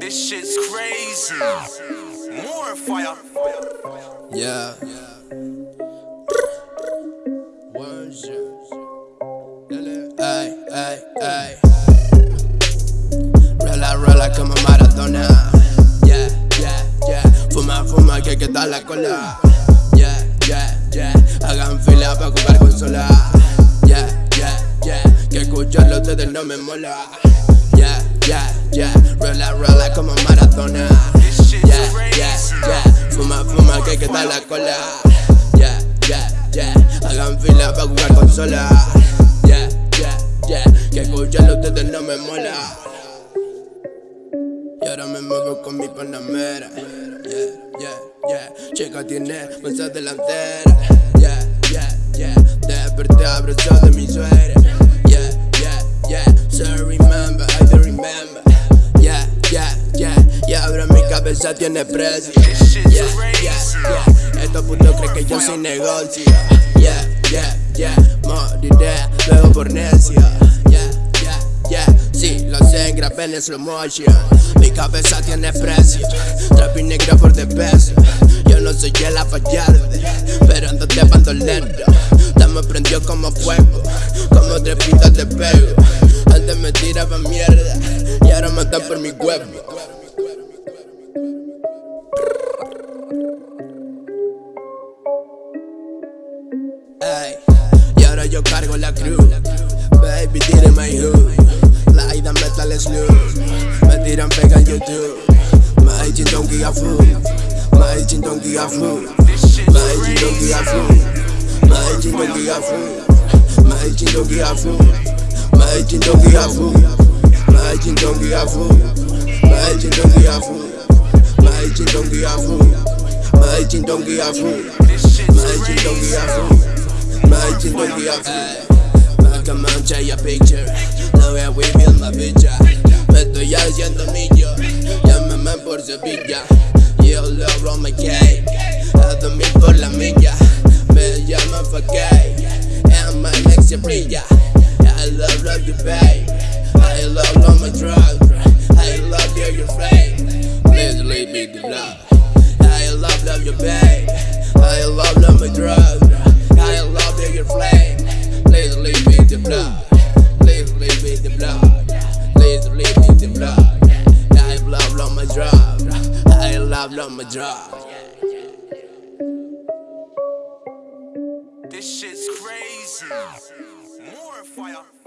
This shit's crazy. More fire. Yeah. Yeah, yeah, yeah. Dar la cola. Yeah, yeah, yeah. Hagan fila para jugar. Yeah, yeah, yeah. Escucharlo ustedes no me mola. Yeah, yeah, yeah. Rola, rola como Maradona. Yeah, yeah, yeah. Fuma, fuma, que hay que dar la cola. Yeah, yeah, yeah. Hagan fila para jugar consola. Yeah, yeah, yeah. Que escucharlo ustedes no me mola. Y ahora me muevo con mi panamera. Yeah, yeah, yeah. Chica tiene mesa delantera. Yeah, yeah, yeah. Desperté abrazado de mi suegra. Cabeza tiene precio. Yeah, yeah, yeah. Estos putos creen que yo soy negocio. Yeah, yeah, yeah. Moriré luego por necio. Yeah, yeah, yeah. Sí, lo sé, grabé en slow motion. Mi cabeza tiene precio. Trapi negro por de peso. Yo no soy el fallarde, pero ando de bando lento. Dame prendió como fuego, como tres pintas de pego. Antes me tiraba mierda y ahora matan por mi huevo. Ay, y ahora yo cargo la cruz. Baby, tire my hood. La ida metal slow. Me tiran pega en YouTube. My chin don't give a fuck. My chin don't give a fuck. My chin don't a fuck. My chin don't a fuck. My chin don't a fuck. My chin don't a fuck. My chin don't a fuck. My chin don't a fuck. My chin don't a fuck. My chin don't a fuck. My chin don't a fuck. My chin don't give a fuck. Come on, take a picture. No way we feel my bitch. Me estoy haciendo millo. Llámame por Sevilla. Yo love on my cake. A dormir por la milla. Me llaman for gay. And my next brilla. I love, love you, babe. I love, love my drugs. I love you, your flame. Please leave me the love. I love, love you, babe. I love, love my drugs. Pablo Madra. This shit's crazy. More fire.